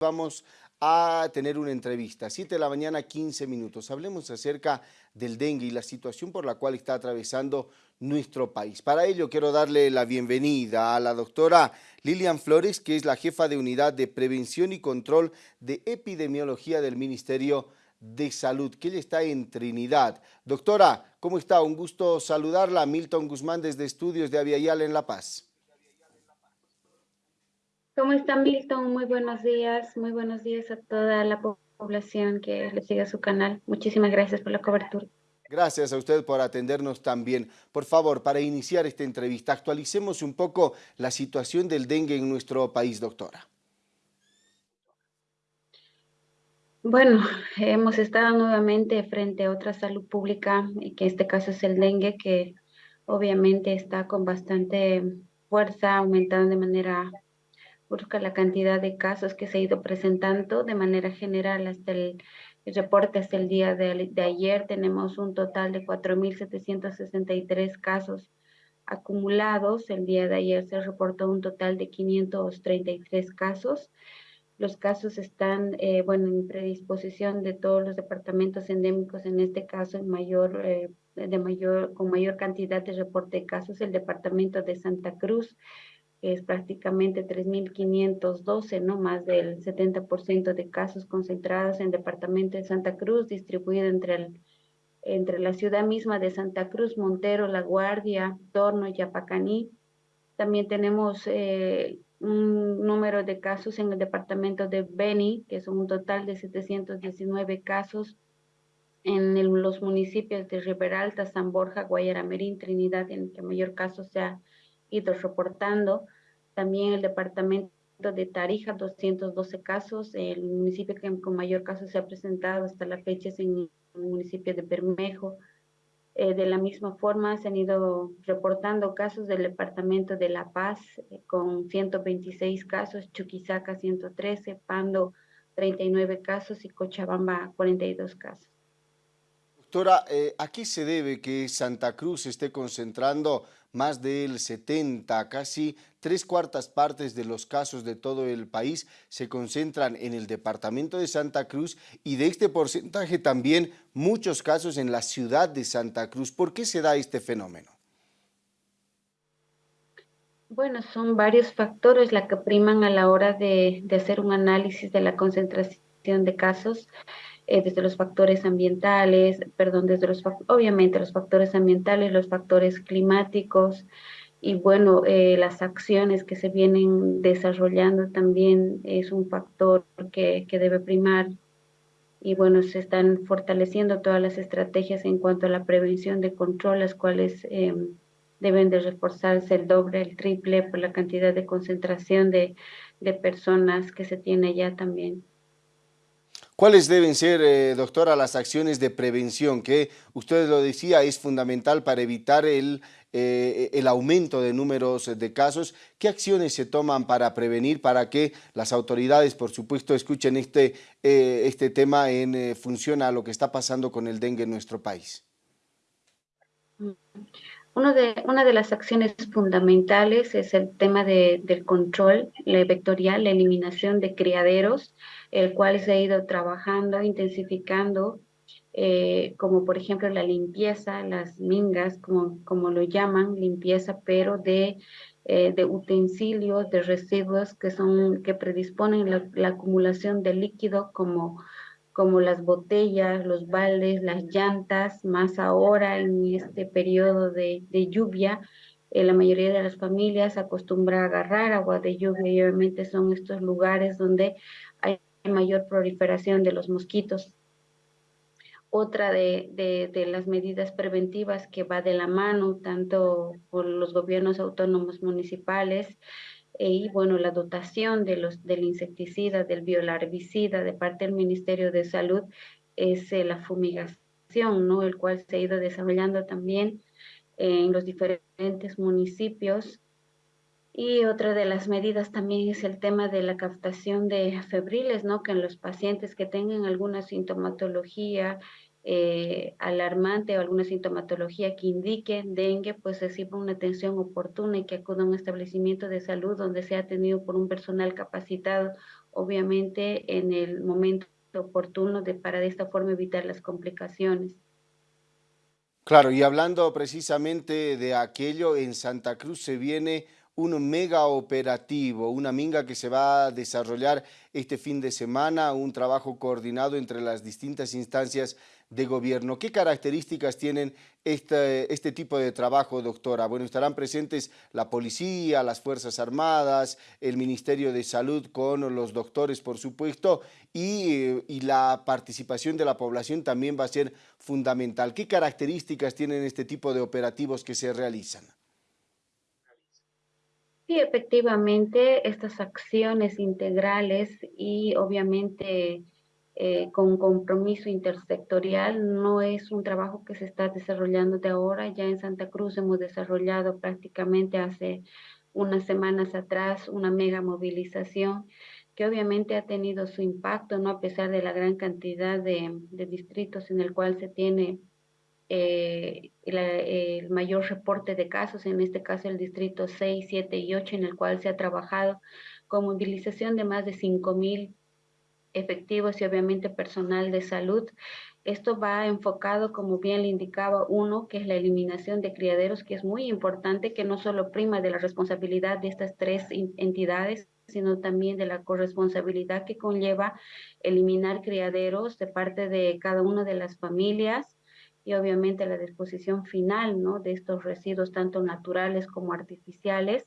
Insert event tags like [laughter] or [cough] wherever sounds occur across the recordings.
Vamos a tener una entrevista, 7 de la mañana, 15 minutos. Hablemos acerca del dengue y la situación por la cual está atravesando nuestro país. Para ello quiero darle la bienvenida a la doctora Lilian Flores, que es la jefa de Unidad de Prevención y Control de Epidemiología del Ministerio de Salud, que ella está en Trinidad. Doctora, ¿cómo está? Un gusto saludarla. Milton Guzmán desde Estudios de Aviala en La Paz. ¿Cómo está Milton? Muy buenos días, muy buenos días a toda la población que le sigue su canal. Muchísimas gracias por la cobertura. Gracias a usted por atendernos también. Por favor, para iniciar esta entrevista, actualicemos un poco la situación del dengue en nuestro país, doctora. Bueno, hemos estado nuevamente frente a otra salud pública, que en este caso es el dengue, que obviamente está con bastante fuerza, aumentando de manera busca la cantidad de casos que se ha ido presentando de manera general hasta el, reporte hasta el día de, de ayer. Tenemos un total de 4.763 casos acumulados. El día de ayer se reportó un total de 533 casos. Los casos están, eh, bueno, en predisposición de todos los departamentos endémicos, en este caso en mayor, eh, de mayor, con mayor cantidad de reporte de casos, el departamento de Santa Cruz, es prácticamente 3.512, ¿no? Más del 70% de casos concentrados en el departamento de Santa Cruz, distribuido entre, el, entre la ciudad misma de Santa Cruz, Montero, La Guardia, Torno y Yapacaní. También tenemos eh, un número de casos en el departamento de Beni, que son un total de 719 casos en los municipios de Riberalta, San Borja, Guayaramerín, Trinidad, en el que mayor caso se ha ido reportando. También el departamento de Tarija, 212 casos. El municipio que con mayor caso se ha presentado hasta la fecha es en el municipio de Bermejo. Eh, de la misma forma, se han ido reportando casos del departamento de La Paz eh, con 126 casos, Chuquisaca 113, Pando 39 casos y Cochabamba 42 casos. Doctora, eh, ¿a qué se debe que Santa Cruz esté concentrando más del 70, casi tres cuartas partes de los casos de todo el país se concentran en el departamento de Santa Cruz y de este porcentaje también muchos casos en la ciudad de Santa Cruz. ¿Por qué se da este fenómeno? Bueno, son varios factores la que priman a la hora de, de hacer un análisis de la concentración de casos. Eh, desde los factores ambientales, perdón, desde los, obviamente los factores ambientales, los factores climáticos y bueno, eh, las acciones que se vienen desarrollando también es un factor que, que debe primar y bueno, se están fortaleciendo todas las estrategias en cuanto a la prevención de control, las cuales em, deben de reforzarse el doble, el triple por la cantidad de concentración de, de personas que se tiene ya también. ¿Cuáles deben ser, eh, doctora, las acciones de prevención que usted lo decía es fundamental para evitar el, eh, el aumento de números de casos? ¿Qué acciones se toman para prevenir, para que las autoridades, por supuesto, escuchen este, eh, este tema en función a lo que está pasando con el dengue en nuestro país? Uno de, una de las acciones fundamentales es el tema de, del control vectorial, la eliminación de criaderos, el cual se ha ido trabajando, intensificando, eh, como por ejemplo la limpieza, las mingas, como, como lo llaman, limpieza, pero de, eh, de utensilios, de residuos que, son, que predisponen la, la acumulación de líquido como como las botellas, los baldes, las llantas, más ahora en este periodo de, lluvia, eh, la mayoría de las familias acostumbra a agarrar agua de lluvia y obviamente son estos lugares donde hay mayor proliferación de los mosquitos. Otra de, de, las medidas preventivas que va de la mano tanto por los gobiernos autónomos municipales y bueno, la dotación de los, del insecticida, del biolarvicida de parte del Ministerio de Salud es eh, la fumigación, ¿no? El cual se ha ido desarrollando también en los diferentes municipios. Y otra de las medidas también es el tema de la captación de febriles, ¿no? Que en los pacientes que tengan alguna sintomatología eh, alarmante o alguna sintomatología que indique dengue, pues reciba una atención oportuna y que acuda a un establecimiento de salud donde sea atendido por un personal capacitado obviamente en el momento oportuno de, para de esta forma evitar las complicaciones. Claro, y hablando precisamente de aquello, en Santa Cruz se viene un mega operativo, una minga que se va a desarrollar este fin de semana, un trabajo coordinado entre las distintas instancias de gobierno. ¿Qué características tienen este, este tipo de trabajo, doctora? Bueno, estarán presentes la policía, las Fuerzas Armadas, el Ministerio de Salud con los doctores, por supuesto, y, y la participación de la población también va a ser fundamental. ¿Qué características tienen este tipo de operativos que se realizan? Sí, efectivamente, estas acciones integrales y obviamente eh, con compromiso intersectorial no es un trabajo que se está desarrollando de ahora. Ya en Santa Cruz hemos desarrollado prácticamente hace unas semanas atrás una mega movilización que obviamente ha tenido su impacto, ¿no? A pesar de la gran cantidad de, distritos en el cual se tiene eh, el mayor reporte de casos, en este caso el distrito 6, 7 y 8, en el cual se ha trabajado con movilización de más de 5 mil efectivos y obviamente personal de salud. Esto va enfocado, como bien le indicaba uno, que es la eliminación de criaderos, que es muy importante, que no solo prima de la responsabilidad de estas tres entidades, sino también de la corresponsabilidad que conlleva eliminar criaderos de parte de cada una de las familias, y obviamente la disposición final ¿no? de estos residuos, tanto naturales como artificiales.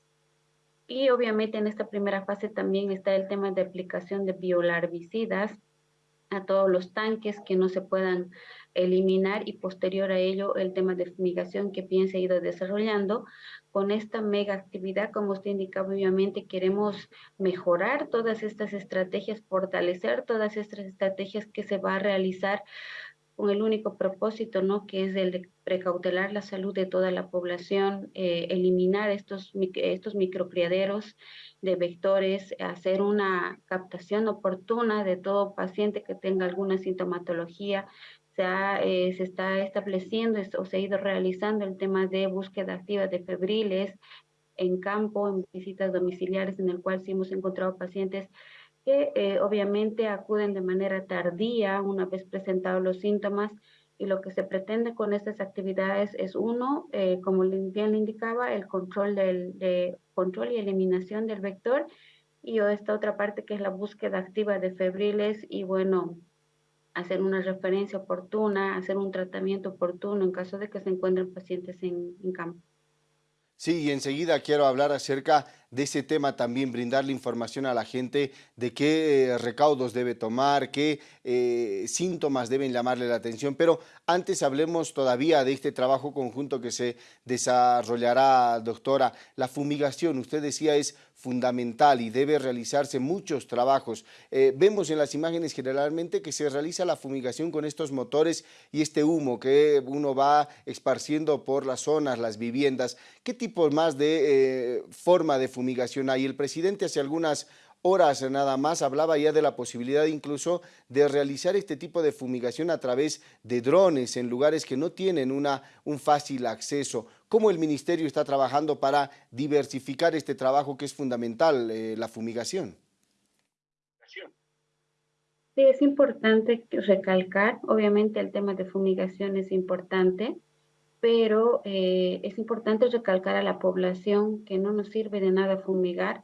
Y obviamente en esta primera fase también está el tema de aplicación de biolarvicidas a todos los tanques que no se puedan eliminar y posterior a ello el tema de fumigación que bien se ha ido desarrollando. Con esta mega actividad, como usted indicaba, obviamente queremos mejorar todas estas estrategias, fortalecer todas estas estrategias que se va a realizar con el único propósito, ¿no? Que es el de precautelar la salud de toda la población, eh, eliminar estos, estos microcriaderos de vectores, hacer una captación oportuna de todo paciente que tenga alguna sintomatología. Se, eh, se está estableciendo o se ha ido realizando el tema de búsqueda activa de febriles en campo, en visitas domiciliares, en el cual sí hemos encontrado pacientes que eh, obviamente acuden de manera tardía una vez presentados los síntomas y lo que se pretende con estas actividades es uno, eh, como bien le indicaba, el control, del, de, control y eliminación del vector y esta otra parte que es la búsqueda activa de febriles y bueno, hacer una referencia oportuna, hacer un tratamiento oportuno en caso de que se encuentren pacientes en, en campo. Sí, y enseguida quiero hablar acerca de ese tema también, brindarle información a la gente de qué eh, recaudos debe tomar, qué eh, síntomas deben llamarle la atención, pero antes hablemos todavía de este trabajo conjunto que se desarrollará, doctora. La fumigación, usted decía, es fundamental y debe realizarse muchos trabajos. Eh, vemos en las imágenes generalmente que se realiza la fumigación con estos motores y este humo que uno va esparciendo por las zonas, las viviendas. ¿Qué tipo más de forma de fumigación hay. El presidente hace algunas horas nada más hablaba ya de la posibilidad incluso de realizar este tipo de fumigación a través de drones en lugares que no tienen una, un fácil acceso. ¿Cómo el ministerio está trabajando para diversificar este trabajo que es fundamental, eh, la fumigación? Sí, es importante recalcar, obviamente el tema de fumigación es importante, pero eh, es importante recalcar a la población que no nos sirve de nada fumigar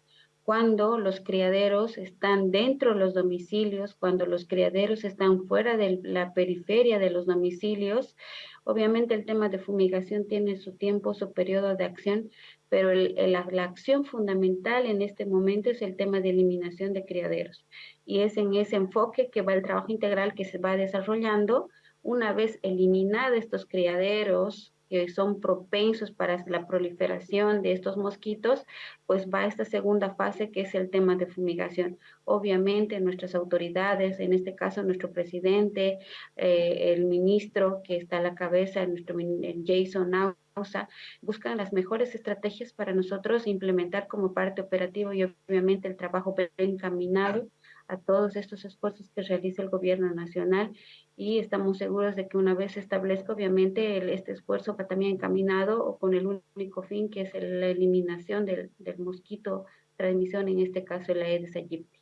cuando los criaderos están dentro de los domicilios, cuando los criaderos están fuera de la periferia de los domicilios. Obviamente el tema de fumigación tiene su tiempo, su periodo de acción, pero la, la, acción fundamental en este momento es el tema de eliminación de criaderos. Y es en ese enfoque que va el trabajo integral que se va desarrollando una vez eliminados estos criaderos que son propensos para la proliferación de estos mosquitos, pues va a esta segunda fase que es el tema de fumigación. Obviamente nuestras autoridades, en este caso nuestro presidente, eh, el ministro que está a la cabeza, nuestro Jason Nausa, buscan las mejores estrategias para nosotros implementar como parte operativa y obviamente el trabajo encaminado a todos estos esfuerzos que realiza el gobierno nacional y estamos seguros de que una vez se establezca, obviamente, este esfuerzo va también encaminado o con el único fin que es la eliminación del, del mosquito transmisión, en este caso la Aedes aegypti.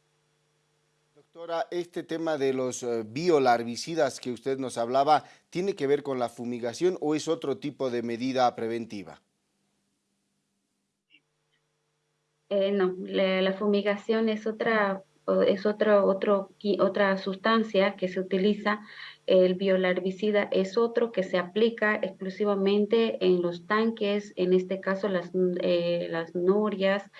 Doctora, este tema de los eh, biolarvicidas que usted nos hablaba, ¿tiene que ver con la fumigación o es otro tipo de medida preventiva? Eh, no, la, fumigación es otra es otra, otro, otra sustancia que se utiliza, el biolarvicida es otro que se aplica exclusivamente en los tanques, en este caso las, eh, las norias,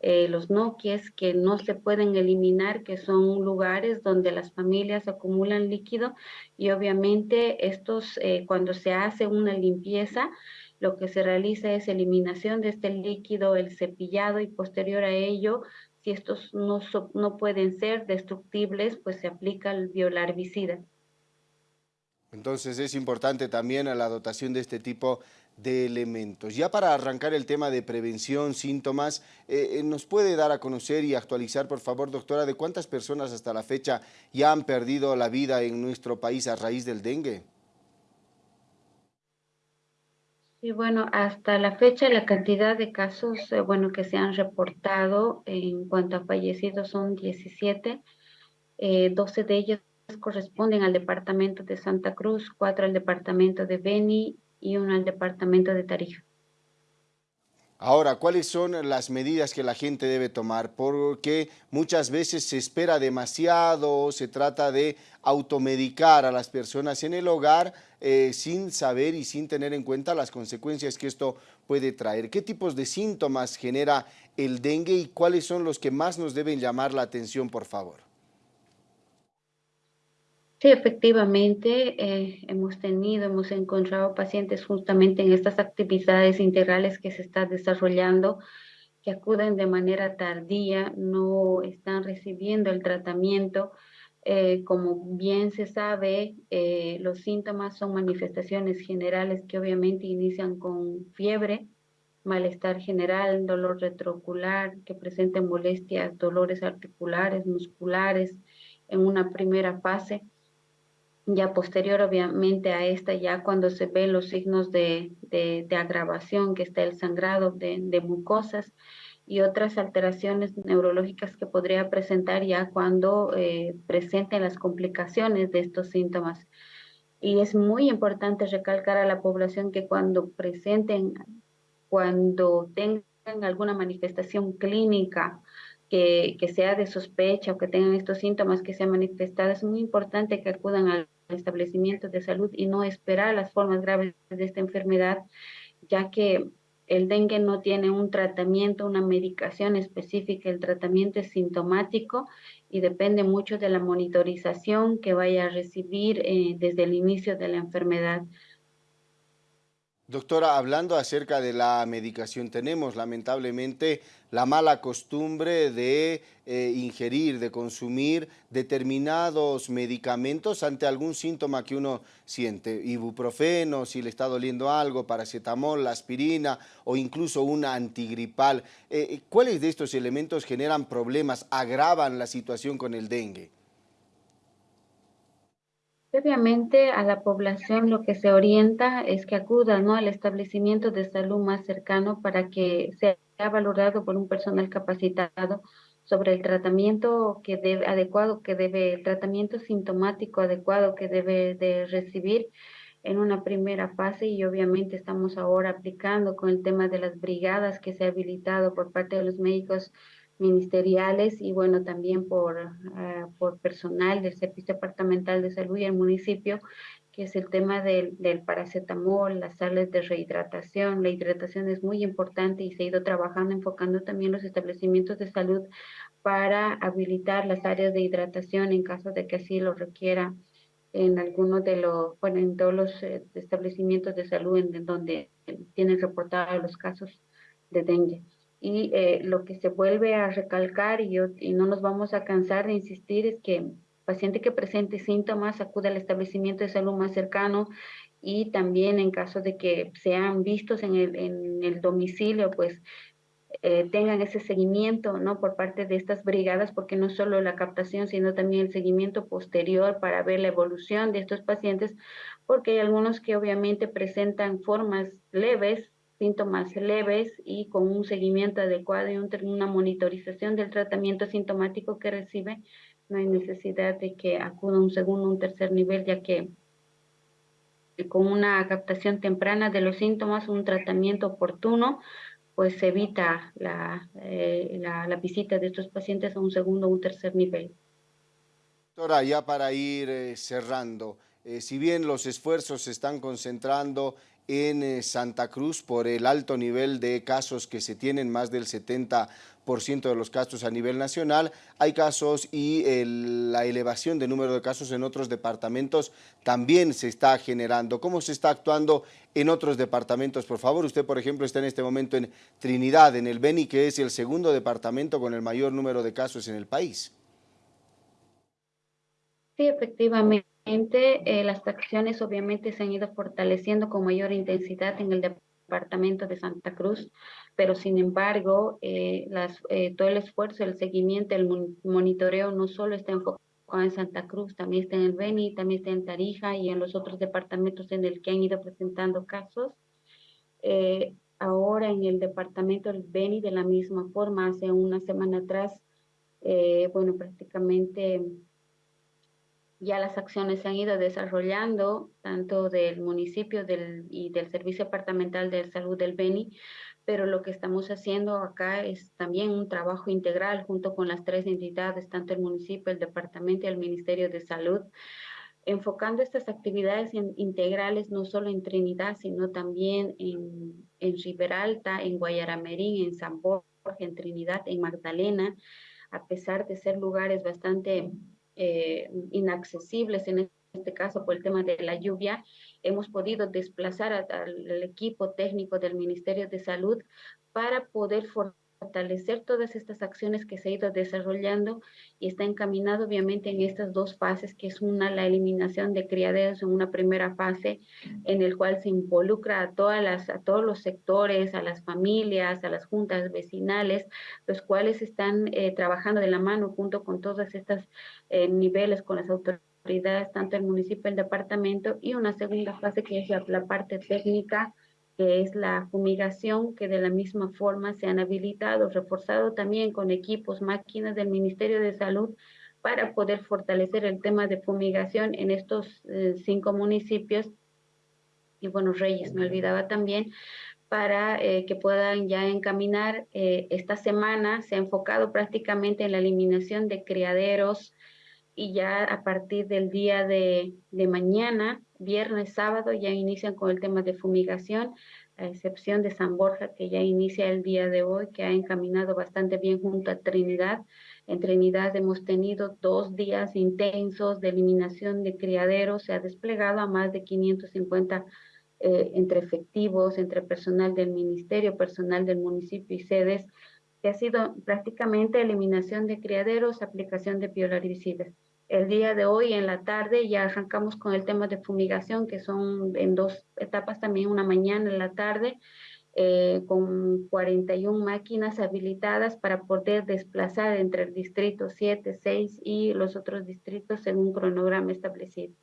eh, los noquies que no se pueden eliminar, que son lugares donde las familias acumulan líquido y obviamente estos, cuando se hace una limpieza, lo que se realiza es eliminación de este líquido, el cepillado y posterior a ello, si estos no, no pueden ser destructibles, pues se aplica el biolarvicida. Entonces es importante también la dotación de este tipo de elementos. Ya para arrancar el tema de prevención, síntomas, eh, eh, ¿nos puede dar a conocer y actualizar, por favor, doctora, de cuántas personas hasta la fecha ya han perdido la vida en nuestro país a raíz del dengue? Y bueno, hasta la fecha la cantidad de casos eh, bueno, que se han reportado en cuanto a fallecidos son 17, 12 eh, de ellos corresponden al departamento de Santa Cruz, 4 al departamento de Beni y uno al departamento de Tarija. Ahora, ¿cuáles son las medidas que la gente debe tomar? Porque muchas veces se espera demasiado, se trata de automedicar a las personas en el hogar eh, sin saber y sin tener en cuenta las consecuencias que esto puede traer. ¿Qué tipos de síntomas genera el dengue y cuáles son los que más nos deben llamar la atención, por favor? Sí, efectivamente, eh, hemos tenido, hemos encontrado pacientes justamente en estas actividades integrales que se están desarrollando, que acuden de manera tardía, no están recibiendo el tratamiento. Eh, como bien se sabe, eh, los síntomas son manifestaciones generales que obviamente inician con fiebre, malestar general, dolor retroocular, que presenten molestias, dolores articulares, musculares en una primera fase ya posterior obviamente a esta, ya cuando se ven los signos de, de, agravación, que está el sangrado de, de, mucosas y otras alteraciones neurológicas que podría presentar ya cuando eh, presenten las complicaciones de estos síntomas. Y es muy importante recalcar a la población que cuando presenten, cuando tengan alguna manifestación clínica, que, sea de sospecha o que tengan estos síntomas que sean manifestados, es muy importante que acudan al establecimiento de salud y no esperar las formas graves de esta enfermedad, ya que el dengue no tiene un tratamiento, una medicación específica, el tratamiento es sintomático y depende mucho de la monitorización que vaya a recibir eh, desde el inicio de la enfermedad. Doctora, hablando acerca de la medicación, tenemos lamentablemente la mala costumbre de eh, ingerir, de consumir determinados medicamentos ante algún síntoma que uno siente, ibuprofeno, si le está doliendo algo, paracetamol, aspirina o incluso una antigripal. Eh, eh, ¿Cuáles de estos elementos generan problemas, agravan la situación con el dengue? Obviamente a la población lo que se orienta es que acuda ¿no? al establecimiento de salud más cercano para que sea valorado por un personal capacitado sobre el tratamiento que debe, adecuado que debe, el tratamiento sintomático adecuado que debe de recibir en una primera fase y obviamente estamos ahora aplicando con el tema de las brigadas que se ha habilitado por parte de los médicos ministeriales y bueno, también por, ah, por personal del Servicio Departamental de Salud y el municipio, que es el tema del, del, paracetamol, las sales de rehidratación. La hidratación es muy importante y se ha ido trabajando, enfocando también los establecimientos de salud para habilitar las áreas de hidratación en caso de que así lo requiera en algunos de los, bueno, en todos los eh, establecimientos de salud en, donde tienen reportados los casos de dengue y eh, lo que se vuelve a recalcar y, no nos vamos a cansar de insistir es que paciente que presente síntomas acude al establecimiento de salud más cercano y también en caso de que sean vistos en el, en el domicilio, pues eh, tengan ese seguimiento ¿no? por parte de estas brigadas, porque no solo la captación, sino también el seguimiento posterior para ver la evolución de estos pacientes, porque hay algunos que obviamente presentan formas leves síntomas leves y con un seguimiento adecuado y una monitorización del tratamiento sintomático que recibe, no hay necesidad de que acuda un segundo o un tercer nivel, ya que con una captación temprana de los síntomas, un tratamiento oportuno, pues se evita la, eh, la, la, visita de estos pacientes a un segundo o un tercer nivel. Doctora, ya para ir eh, cerrando, eh, si bien los esfuerzos se están concentrando en eh, Santa Cruz por el alto nivel de casos que se tienen, más del 70% de los casos a nivel nacional, hay casos y el, la elevación de número de casos en otros departamentos también se está generando. ¿Cómo se está actuando en otros departamentos? Por favor, usted por ejemplo está en este momento en Trinidad, en el Beni, que es el segundo departamento con el mayor número de casos en el país. Sí, efectivamente. Eh, las acciones obviamente se han ido fortaleciendo con mayor intensidad en el departamento de Santa Cruz, pero sin embargo, eh, las, eh, todo el esfuerzo, el seguimiento, el monitoreo no solo está enfocado en Santa Cruz, también está en el Beni, también está en Tarija y en los otros departamentos en el que han ido presentando casos. Eh, ahora en el departamento del Beni, de la misma forma, hace una semana atrás, bueno, prácticamente ya las acciones se han ido desarrollando, tanto del municipio del, y del Servicio Departamental de Salud del Beni, pero lo que estamos haciendo acá es también un trabajo integral junto con las tres entidades, tanto el municipio, el departamento y el Ministerio de Salud, enfocando estas actividades en, integrales no solo en Trinidad, sino también en, en Riberalta, en Guayaramerín, en San Borja, en Trinidad, en Magdalena, a pesar de ser lugares bastante eh, inaccesibles en este caso por el tema de la lluvia, hemos podido desplazar al equipo técnico del Ministerio de Salud para poder fortalecer todas estas acciones que se ha ido desarrollando y está encaminado obviamente en estas dos fases, que es una, la eliminación de criaderos en una primera fase, en el cual se involucra a, todas las, a todos los sectores, a las familias, a las juntas vecinales, los cuales están eh, trabajando de la mano junto con todos estos eh, niveles, con las autoridades, tanto el municipio, el departamento, y una segunda fase que es la, la parte técnica, que es la fumigación, que de la misma forma se han habilitado, reforzado también con equipos, máquinas del Ministerio de Salud para poder fortalecer el tema de fumigación en estos eh, cinco municipios. Y bueno, Reyes, me olvidaba también, para eh, que puedan ya encaminar eh, esta semana, se ha enfocado prácticamente en la eliminación de criaderos, y ya a partir del día de, de, mañana, viernes, sábado, ya inician con el tema de fumigación, a excepción de San Borja, que ya inicia el día de hoy, que ha encaminado bastante bien junto a Trinidad. En Trinidad hemos tenido dos días intensos de eliminación de criaderos, se ha desplegado a más de 550 eh, entre efectivos, entre personal del ministerio, personal del municipio y sedes, que ha sido prácticamente eliminación de criaderos, aplicación de biolaricidas. El día de hoy, en la tarde, ya arrancamos con el tema de fumigación, que son en dos etapas también, una mañana y la tarde, eh, con 41 máquinas habilitadas para poder desplazar entre el distrito 7, 6 y los otros distritos en un cronograma establecido.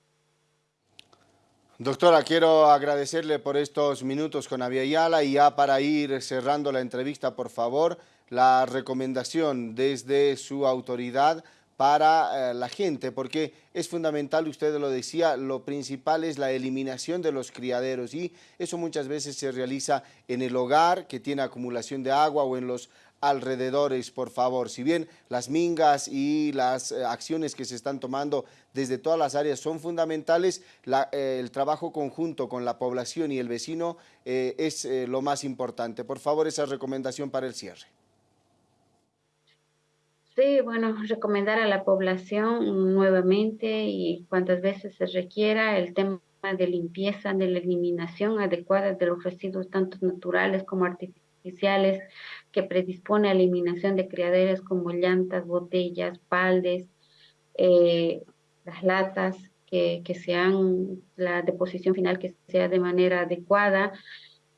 Doctora, quiero agradecerle por estos minutos con Aviala y ya para ir cerrando la entrevista, por favor, la recomendación desde su autoridad para eh, la gente, porque es fundamental, usted lo decía, lo principal es la eliminación de los criaderos y eso muchas veces se realiza en el hogar que tiene acumulación de agua o en los alrededores, por favor. Si bien las mingas y las eh, acciones que se están tomando desde todas las áreas son fundamentales, eh, el trabajo conjunto con la población y el vecino es lo más importante. Por favor, esa recomendación para el cierre. Sí, bueno, [laughs] recomendar a la población nuevamente y cuantas veces se requiera el tema de limpieza, de la eliminación adecuada de los residuos tanto naturales como artificiales que predispone a eliminación de criaderos como llantas, botellas, baldes, eh, las latas, que, que, sean la deposición final que sea de manera adecuada,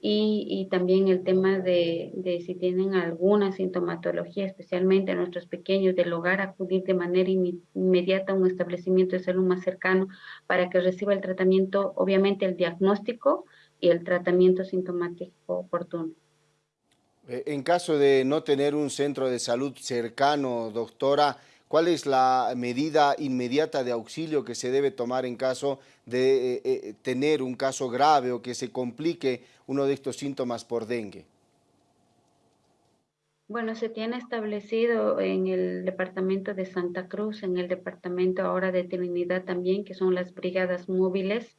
y, y también el tema de, de, si tienen alguna sintomatología, especialmente nuestros pequeños del hogar, acudir de manera inmediata a un establecimiento de salud más cercano para que reciba el tratamiento, obviamente el diagnóstico y el tratamiento sintomático oportuno. Eh, en caso de no tener un centro de salud cercano, doctora, ¿Cuál es la medida inmediata de auxilio que se debe tomar en caso de eh, eh, tener un caso grave o que se complique uno de estos síntomas por dengue? Bueno, se tiene establecido en el departamento de Santa Cruz, en el departamento ahora de Trinidad también, que son las brigadas móviles,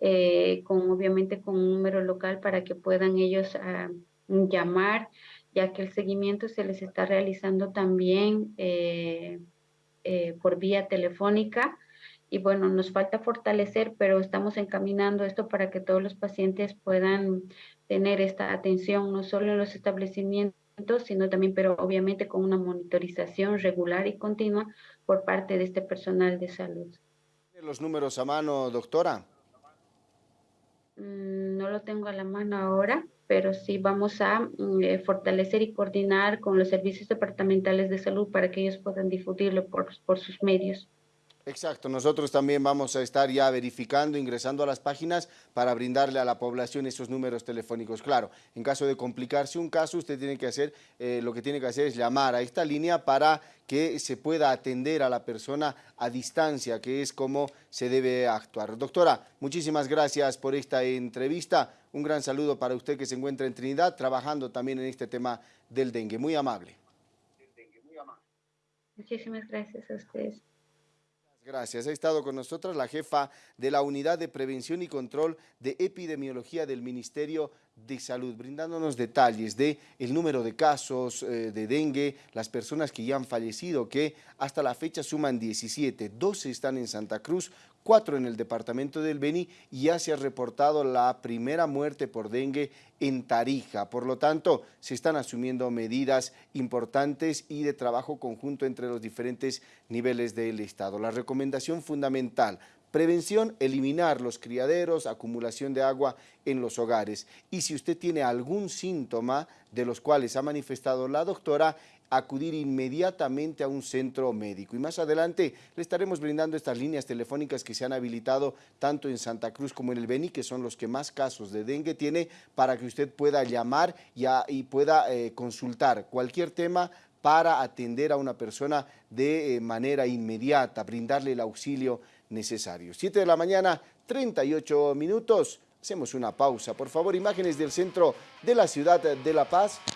eh, con obviamente con un número local para que puedan ellos ah, llamar, ya que el seguimiento se les está realizando también eh, eh, por vía telefónica. Y bueno, nos falta fortalecer, pero estamos encaminando esto para que todos los pacientes puedan tener esta atención, no solo en los establecimientos, sino también, pero obviamente con una monitorización regular y continua por parte de este personal de salud. ¿Tiene los números a mano, doctora? Mm, no lo tengo a la mano ahora, pero sí vamos a mm, eh, fortalecer y coordinar con los servicios departamentales de salud para que ellos puedan difundirlo por, por sus medios. Exacto, nosotros también vamos a estar ya verificando, ingresando a las páginas para brindarle a la población esos números telefónicos. Claro, en caso de complicarse un caso, usted tiene que hacer, eh, lo que tiene que hacer es llamar a esta línea para que se pueda atender a la persona a distancia, que es como se debe actuar. Doctora, muchísimas gracias por esta entrevista. Un gran saludo para usted que se encuentra en Trinidad, trabajando también en este tema del dengue. Muy amable. Muchísimas gracias a ustedes. Gracias. Ha estado con nosotros la jefa de la Unidad de Prevención y Control de Epidemiología del Ministerio de Salud, brindándonos detalles de el número de casos eh, de dengue, las personas que ya han fallecido, que hasta la fecha suman 17, 12 están en Santa Cruz, 4 en el departamento del Beni y ya se ha reportado la primera muerte por dengue en Tarija. Por lo tanto, se están asumiendo medidas importantes y de trabajo conjunto entre los diferentes niveles del Estado. La recomendación fundamental Prevención, eliminar los criaderos, acumulación de agua en los hogares. Y si usted tiene algún síntoma de los cuales ha manifestado la doctora, acudir inmediatamente a un centro médico. Y más adelante le estaremos brindando estas líneas telefónicas que se han habilitado tanto en Santa Cruz como en el Beni, que son los que más casos de dengue tiene, para que usted pueda llamar y, pueda eh, consultar cualquier tema para atender a una persona de eh, manera inmediata, brindarle el auxilio necesario. 7 de la mañana, 38 minutos. Hacemos una pausa. Por favor, imágenes del centro de la ciudad de La Paz.